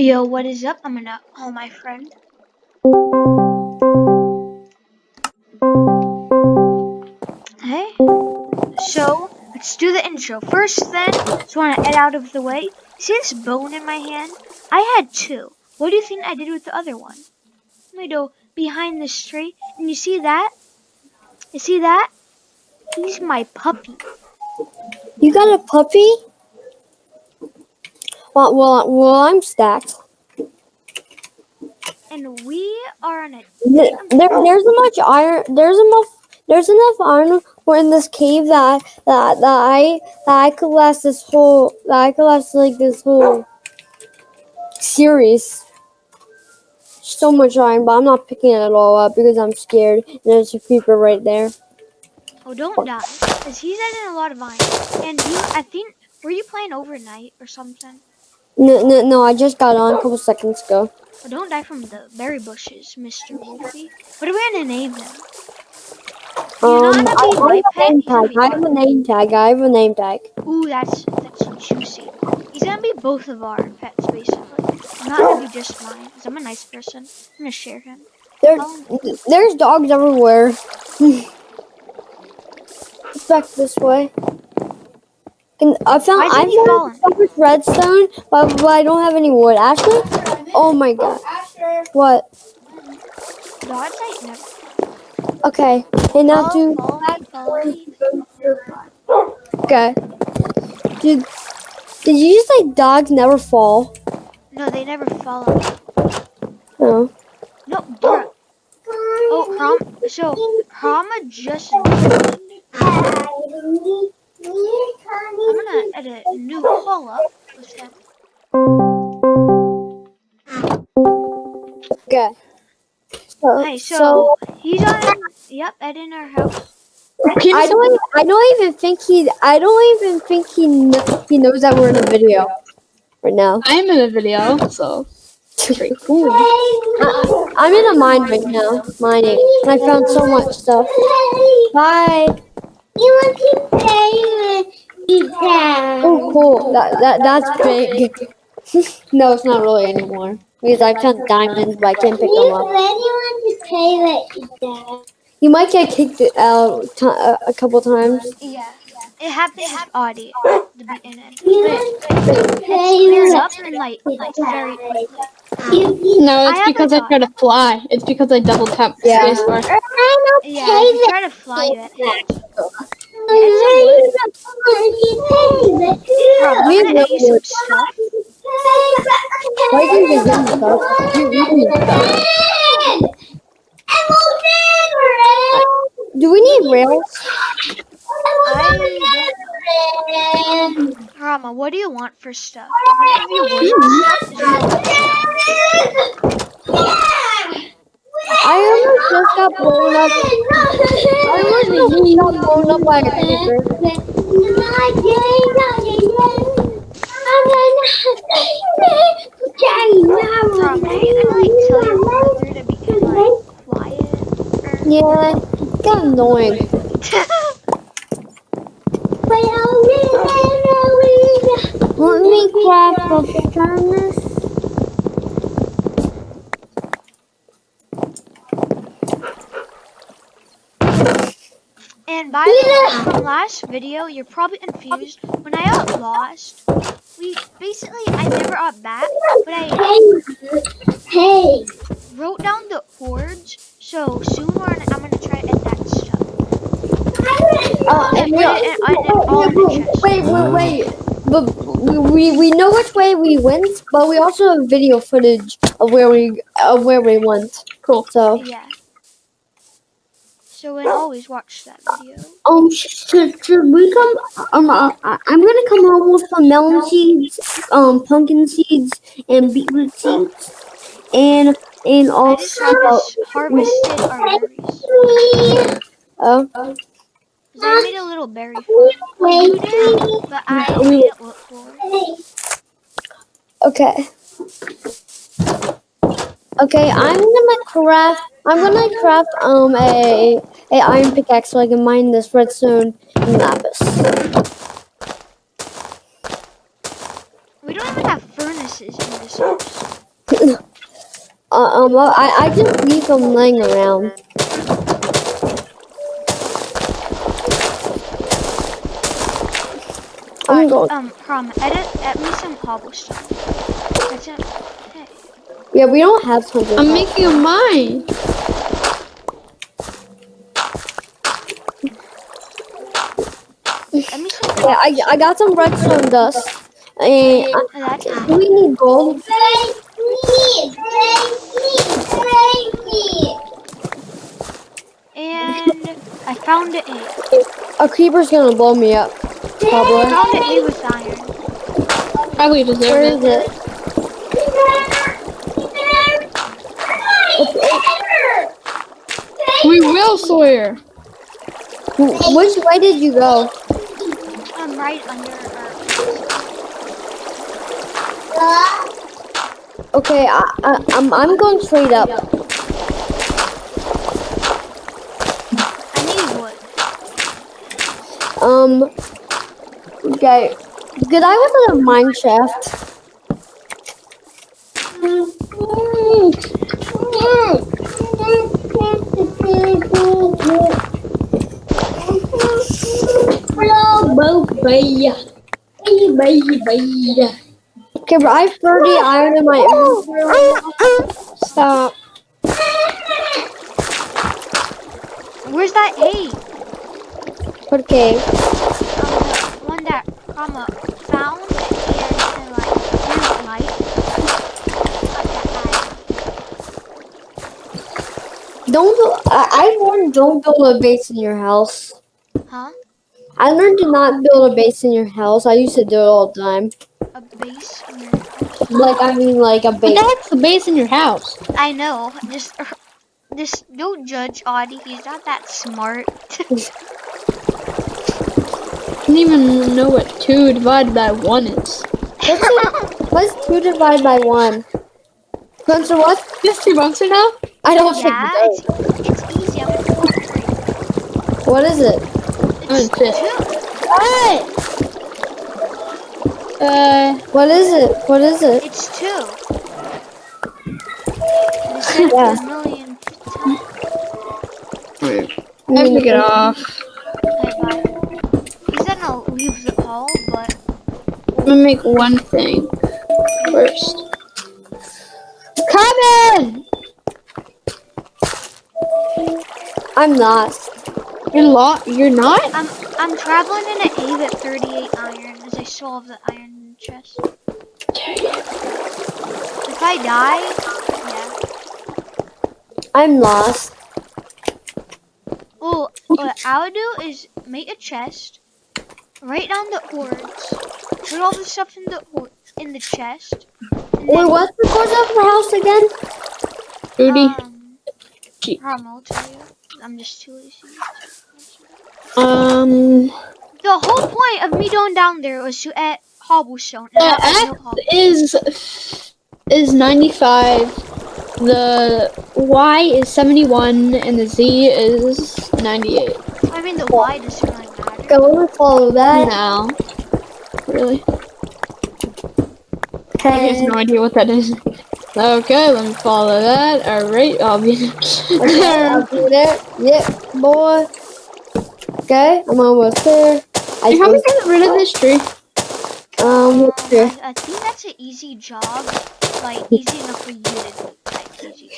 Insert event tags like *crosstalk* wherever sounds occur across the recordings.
Yo, what is up? I'm gonna call my friend. Hey. So, let's do the intro. First then, just wanna get out of the way. See this bone in my hand? I had two. What do you think I did with the other one? Let me go behind this tree, and you see that? You see that? He's my puppy. You got a puppy? Well, well, well I'm stacked. And we are on a There, there- there's so much iron. There's enough. There's enough iron in this cave that that that I that I could last this whole that I could last like this whole series. So much iron, but I'm not picking it all up because I'm scared. And there's a creeper right there. Oh, don't die. Because he's adding a lot of iron. And you, I think, were you playing overnight or something? No, no, no. I just got on a couple seconds ago. Oh, don't die from the berry bushes, Mr. Wolfie. What are we to name know Um, I, to be I have a pet? name tag. I have a name tag. I have a name tag. Ooh, that's, that's juicy. He's to be both of our pets, basically. I'm not going to be just mine, because I'm a nice person. I'm going to share him. There, Oh. there's dogs everywhere. *laughs* Back this way. And I found I found so much redstone, but, but I don't have any wood. Ashley, oh my god, what? Dogs Okay, and now Follow, do follow me. okay. Did did you just say dogs never fall? No, they never follow. No. No, bruh. Oh, Ram. So, Rama just. I'm gonna edit a new call up with him. Okay. So, Hey, so, he's on. Yep, Ed in our house. I don't even, I don't even think he I don't even think he kn- he knows that we're in a video right now. I'm in a video, so pretty cool. I, I'm in a mine right now, mining, and I found so much stuff. Bye. You want to play with that? Oh, cool. That that that's big. *laughs* no, it's not really anymore because I found diamonds, but I can't pick them You up. want to play with that? You might get kicked out t- uh, a couple times. Yeah. It happens with Audie at the beginning. You But want to it's play up and like, like very quickly. No, it's have because a I dog. try to fly. It's because I double tap Yeah. spacebar. I don't Yeah, play you try to fly it. It. Bro, We I'm gonna have get you some wood. stuff. Why do you get them stuff? You- you need stuff. Do we need rails? I. Rama, what do you want for stuff? I'm gonna give you wood and stuff. as well as stone. I almost just got blown up. I almost just got blown up by a creeper. Rama, can you like tell your brother to be like quiet? Or... Yeah, it's annoying. Let me craft a furnace. And by the way, from last video, you're probably confused. When I got lost, we basically I never got back, but I Hey, wrote down the coords. So soon we're gonna, I'm gonna try to edit that stuff. Uh, And chest. wait, wait, wait. But we we know which way we went, but we also have video footage of where we of where we went. Cool. So Yeah. So we'll always watch that video. um, should, should we come? Um, uh, I- I'm gonna come home with some melon seeds, um, pumpkin seeds, and beetroot seeds, and and also harvest, harvested our berries. uh, 'Cause I made a little berry farm. Well, you did, but I it look cool. Okay. Okay, I'm gonna craft. I'm gonna craft um a a iron pickaxe so I can mine this redstone and lapis. We don't even have furnaces in this house. *laughs* Uh, um, I, I just leave them laying around. I'm going. um, Prom, edit at me some cobblestone. That's it. Hey. Yeah, we don't have tons of. I'm making a mine. Let me some Yeah, I, I got some redstone dust. And That's do we need gold? Break me! Break me! Break me! and I found an A. A creeper's gonna blow me up. Probably. I Probably. found an A with iron. Probably deserve Where it. is it? We will, Sawyer. Which way did you go? I'm right under our. Okay, I, I, I'm I'm going straight up. I need wood. Um. Okay. Did I was in a mine shaft? Okay, but I have 30 iron in my inventory. Stop. Where's that A? Okay. Um, one that Rama found and, and like didn't like. Don't. bu- I, I learned don't build a base in your house. Huh? I learned to not build a base in your house. I used to do it all the time. A base Like I mean, like a base. the heck's the base in your house? I know. Just, just don't judge Audie. He's not that smart. *laughs* *laughs* I don't even know what two divided by one is. What's, it, what's two divided by one? Spencer, what? Just two months now? I don't yeah, think. it's, it's easy. I'm gonna go for it. What is it? It's Oh, shit. two. What? Uh, What is it? What is it? It's two. *laughs* They said Yeah. a million times. I have to get off. Okay, bye. He's gonna leave the call, but I'm gonna make one thing first. Come in. I'm lost. You're lo- You're not? I'm I'm traveling in an A at 38 iron as I have the iron chest. If I die, yeah. I'm lost. Well, what I would do is make a chest, write down the ords, put all the stuff in the in the chest. Wait, what's the course of the house again? Rudy. Um, I'll tell you. I'm just too lazy. Um, The whole point of me going down there was to add cobblestone. the I no X is is 95. The Y is 71, and the Z is 98. I mean, the Y doesn't really matter. Okay, let me follow that. Now, really, I have no idea what that is. Okay, let me follow that. All right, I'll be. Okay, I'll *laughs* do that. Yep, boy. Okay, I'm almost there. I How we think, get rid of this tree? um, Um, here. I, I think that's an easy job. Like, easy enough for you to do. Like, easy.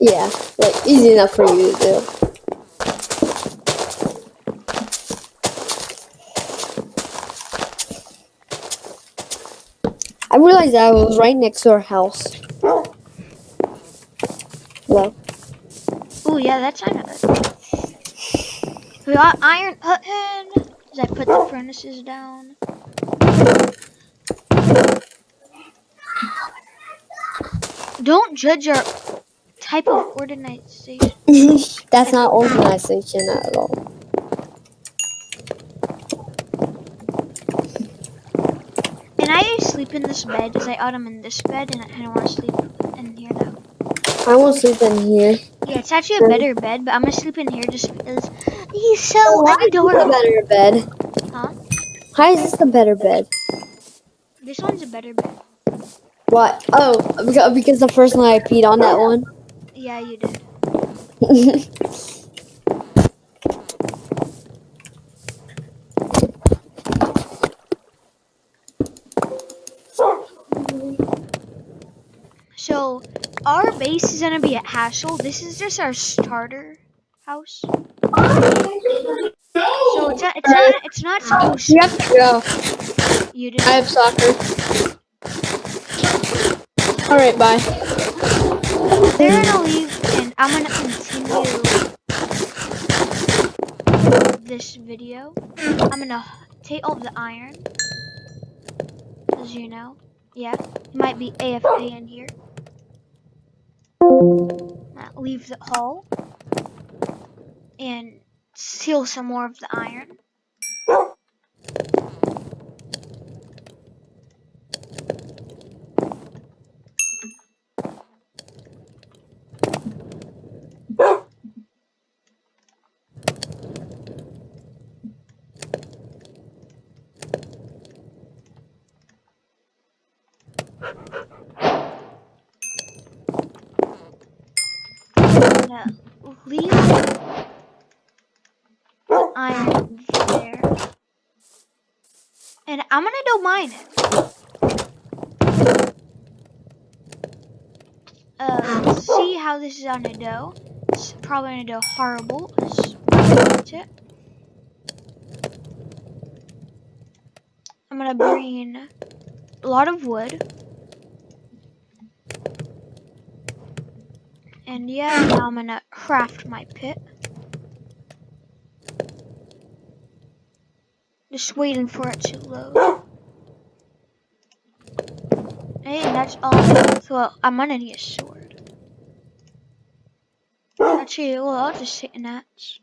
Yeah, like easy enough for you to do. I realized that I was right next to our house. Well, Oh, yeah, that's it. We got iron put in. As I put the furnaces down. Don't judge our type of organization. *laughs* that's not organization at all. And I sleep in this bed because I autumn in this bed and I don't want to sleep in here. I won't sleep in here. Yeah, it's actually a better bed, but I'm gonna sleep in here just because he's so oh, Why is this a better bed? Huh? Why is this a better bed? This one's a better bed. What? Oh, because, because the first night I peed on that one. Yeah, you did. *laughs* So, our base is gonna be at Hassel. This is just our starter house. So it's not, it's not, it's not supposed We have to go. you do. I have soccer. Alright, bye. They're gonna leave, and I'm gonna continue this video. I'm gonna take all the iron, as you know. Yeah, might be AFK in here. Uh, leave the hall and steal some more of the iron. Gonna leave iron there. And I'm gonna go mine it. Uh, see how this is gonna go. It's probably gonna go horrible. It. I'm gonna bring a lot of wood. And yeah, now I'm gonna craft my pit. Just waiting for it to load. Hey, that's all. So I'm gonna need a sword. Actually, well, I'll just take an axe.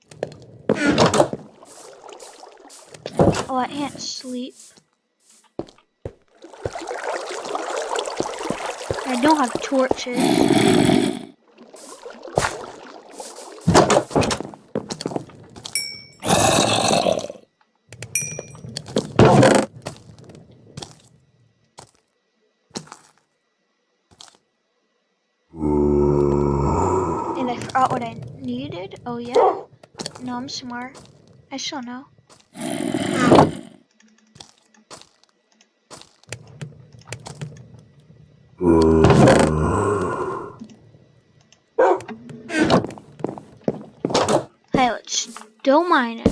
Oh, I can't sleep. I don't have torches. Forgot what I needed. Oh yeah. No, I'm smart. I still know. Hey, let's don't mind it.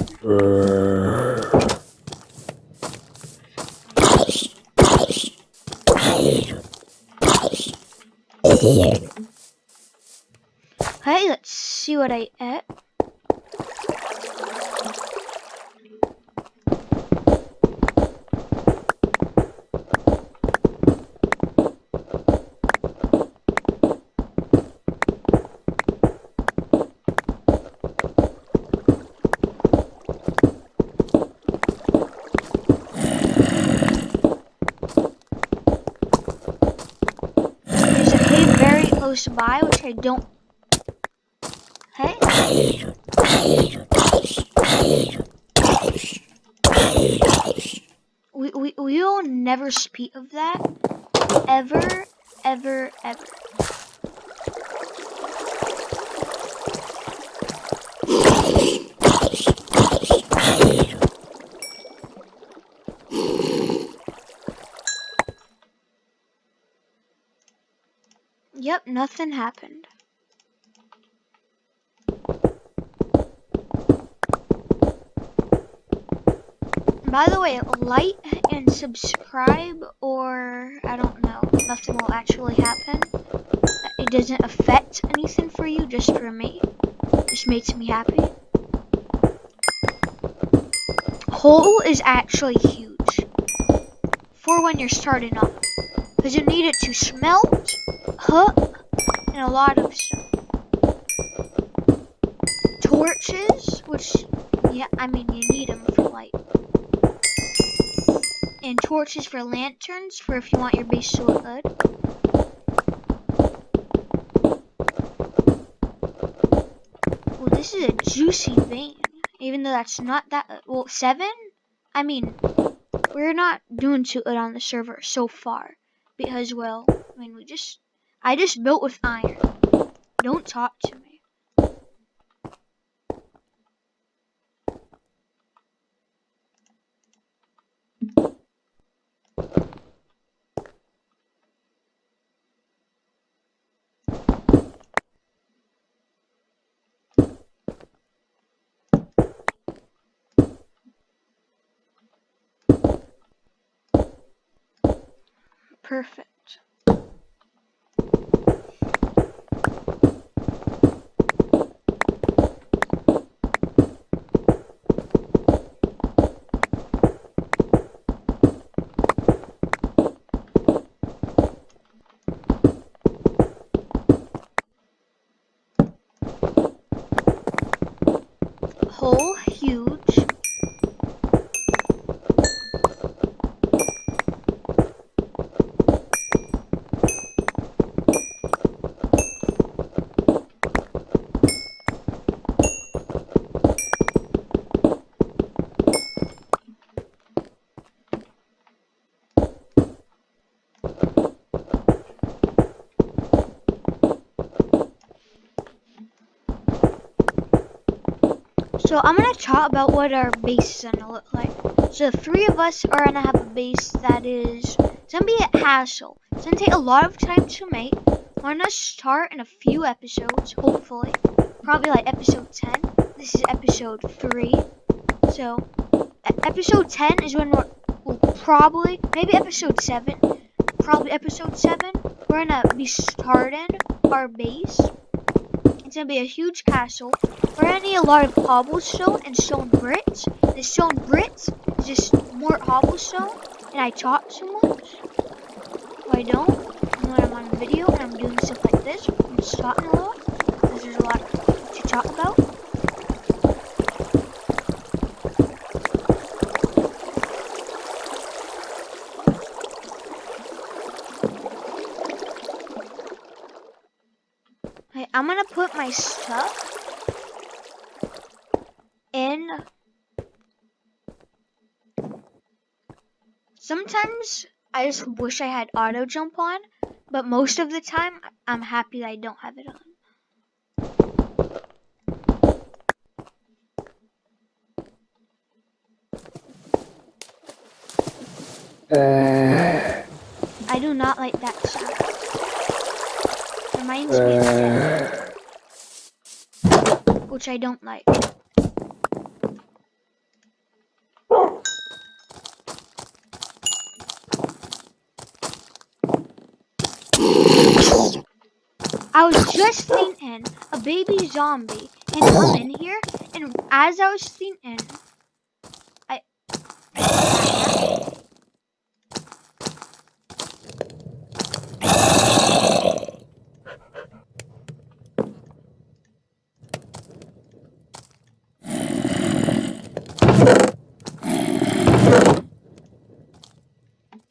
Hey, let's see what I ate. By, which I don't. Hey. We, we, we will never speak of that. Ever, ever, ever. Yep, nothing happened. By the way, like and subscribe, or I don't know, nothing will actually happen. It doesn't affect anything for you, just for me. Just makes me happy. Coal is actually huge for when you're starting off, because you need it to smelt, hook, and a lot of stuff. Torches, which, yeah, I mean, you need them for light and torches for lanterns for if you want your base to look good. Well, this is a juicy vein, even though that's not that. Well, seven. I mean, we're not doing too good on the server so far. because well, I mean we just I just built with iron. Don't talk to me. Perfect. Hole huge. So I'm gonna talk about what our base is gonna look like. So three of us are gonna have a base that is gonna be a hassle. It's gonna take a lot of time to make. We're gonna start in a few episodes, hopefully. Probably like episode 10. This is episode 3. So episode 10 is when we're we'll probably maybe episode 7. Probably episode 7. We're gonna be starting our base. It's gonna be a huge castle. We're gonna need a lot of cobblestone and stone bricks. The stone bricks is just more cobblestone, and I talk too much. I don't. When I'm on a video and I'm doing stuff like this, I'm just talking a lot because there's a lot to talk about. Okay, I'm gonna put my stuff in. Sometimes I just wish I had auto jump on, but most of the time I'm happy that I don't have it on. Uh, I do not like that sound. Reminds me of death. Which I don't like. I was just seen in a baby zombie and come in here and as I was thinking I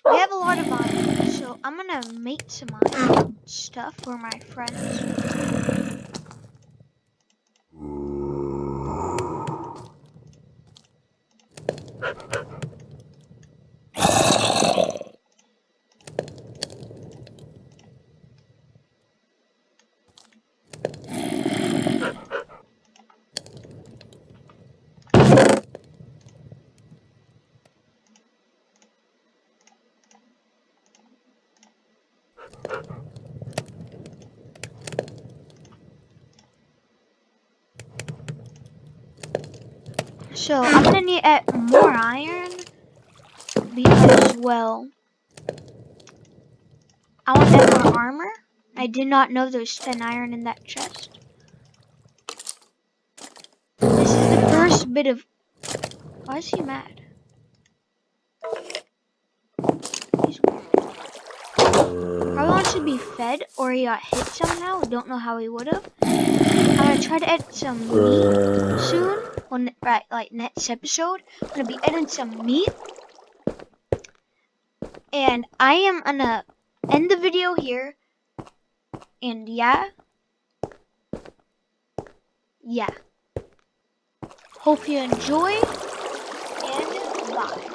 We have a lot of iron, I'm gonna make some stuff for my friends. So I'm gonna need uh, more iron because well I want add more armor. I did not know there was 10 iron in that chest. This is the first bit of why is he mad? He's. Probably wants to be fed or he got hit somehow. Don't know how he would have. I'm gonna try to add some meat soon. On right, like next episode, I'm gonna be editing some meat, and I am gonna end the video here. And yeah, yeah. Hope you enjoy, and bye.